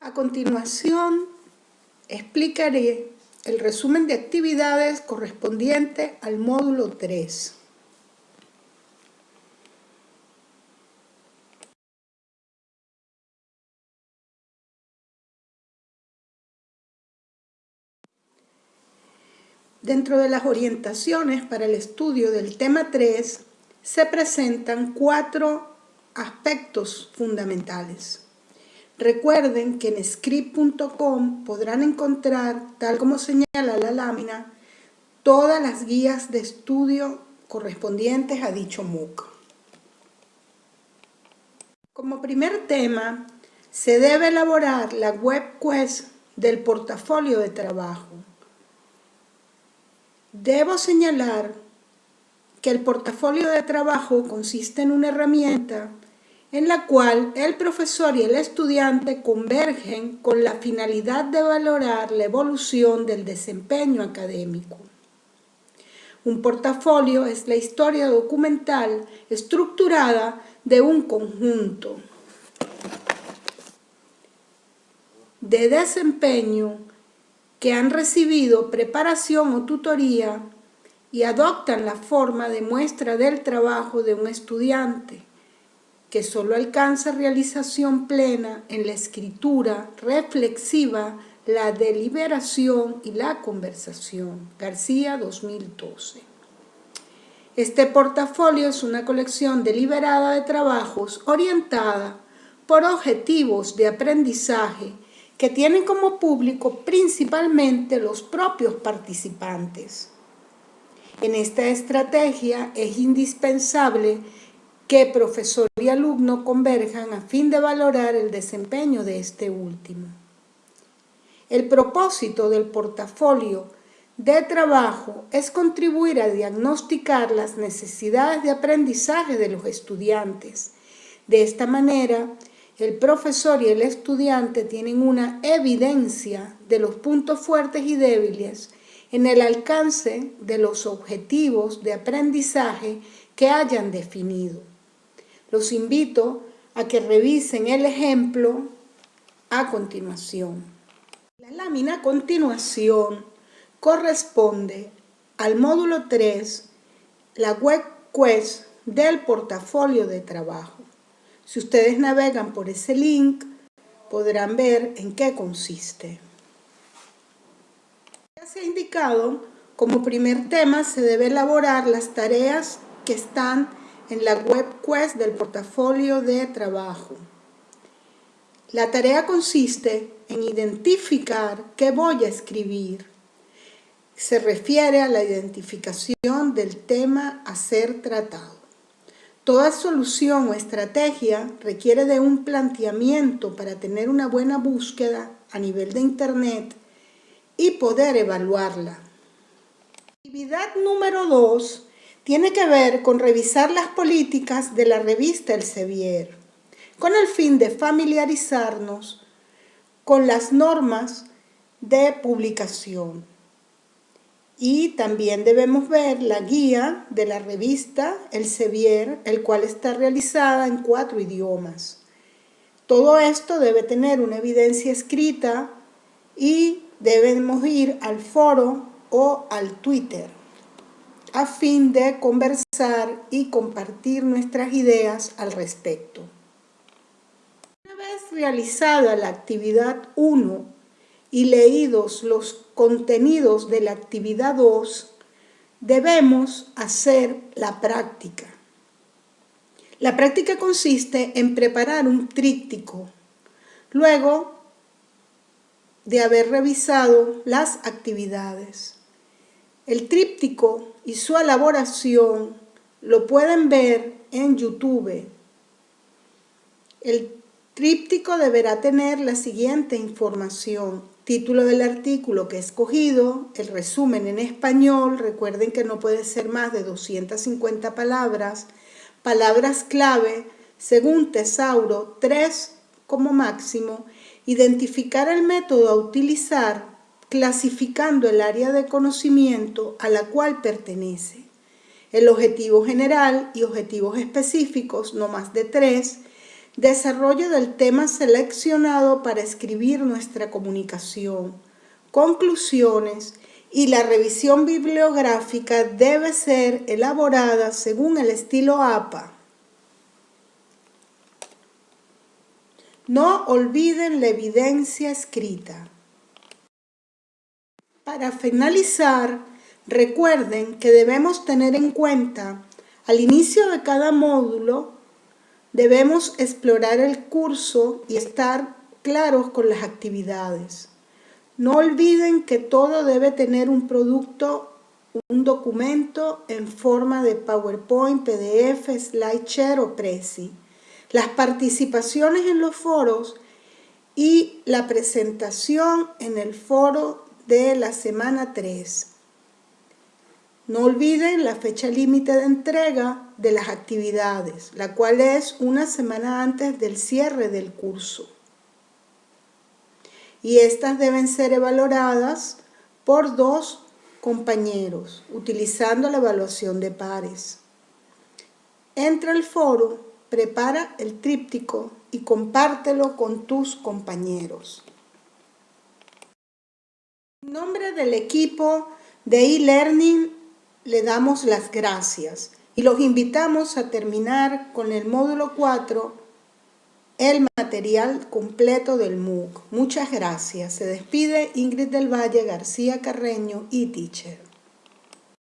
A continuación, explicaré el resumen de actividades correspondiente al módulo 3. Dentro de las orientaciones para el estudio del tema 3 se presentan cuatro aspectos fundamentales. Recuerden que en script.com podrán encontrar, tal como señala la lámina, todas las guías de estudio correspondientes a dicho MOOC. Como primer tema, se debe elaborar la web quest del portafolio de trabajo. Debo señalar que el portafolio de trabajo consiste en una herramienta en la cual el profesor y el estudiante convergen con la finalidad de valorar la evolución del desempeño académico. Un portafolio es la historia documental estructurada de un conjunto de desempeño que han recibido preparación o tutoría y adoptan la forma de muestra del trabajo de un estudiante que solo alcanza realización plena en la escritura reflexiva, la deliberación y la conversación. García 2012. Este portafolio es una colección deliberada de trabajos orientada por objetivos de aprendizaje que tienen como público principalmente los propios participantes. En esta estrategia es indispensable que profesor y alumno converjan a fin de valorar el desempeño de este último. El propósito del portafolio de trabajo es contribuir a diagnosticar las necesidades de aprendizaje de los estudiantes. De esta manera, el profesor y el estudiante tienen una evidencia de los puntos fuertes y débiles en el alcance de los objetivos de aprendizaje que hayan definido. Los invito a que revisen el ejemplo a continuación. La lámina a continuación corresponde al módulo 3, la web quest del portafolio de trabajo. Si ustedes navegan por ese link, podrán ver en qué consiste. Ya se ha indicado, como primer tema se debe elaborar las tareas que están en la web quest del portafolio de trabajo. La tarea consiste en identificar qué voy a escribir. Se refiere a la identificación del tema a ser tratado. Toda solución o estrategia requiere de un planteamiento para tener una buena búsqueda a nivel de Internet y poder evaluarla. Actividad número 2 tiene que ver con revisar las políticas de la revista El Sevier, con el fin de familiarizarnos con las normas de publicación. Y también debemos ver la guía de la revista El Sevier, el cual está realizada en cuatro idiomas. Todo esto debe tener una evidencia escrita y debemos ir al foro o al Twitter a fin de conversar y compartir nuestras ideas al respecto. Una vez realizada la actividad 1 y leídos los contenidos de la actividad 2, debemos hacer la práctica. La práctica consiste en preparar un tríptico. Luego de haber revisado las actividades. El tríptico y su elaboración lo pueden ver en YouTube. El tríptico deberá tener la siguiente información. Título del artículo que he escogido, el resumen en español, recuerden que no puede ser más de 250 palabras, palabras clave, según Tesauro, tres como máximo, identificar el método a utilizar clasificando el área de conocimiento a la cual pertenece. El objetivo general y objetivos específicos, no más de tres, desarrollo del tema seleccionado para escribir nuestra comunicación, conclusiones y la revisión bibliográfica debe ser elaborada según el estilo APA. No olviden la evidencia escrita. Para finalizar, recuerden que debemos tener en cuenta al inicio de cada módulo debemos explorar el curso y estar claros con las actividades. No olviden que todo debe tener un producto, un documento en forma de PowerPoint, PDF, SlideShare o Prezi. Las participaciones en los foros y la presentación en el foro de la semana 3. No olviden la fecha límite de entrega de las actividades, la cual es una semana antes del cierre del curso y estas deben ser valoradas por dos compañeros utilizando la evaluación de pares. Entra al foro, prepara el tríptico y compártelo con tus compañeros. En nombre del equipo de e-learning le damos las gracias y los invitamos a terminar con el módulo 4 el material completo del MOOC. Muchas gracias. Se despide Ingrid del Valle García Carreño y Teacher.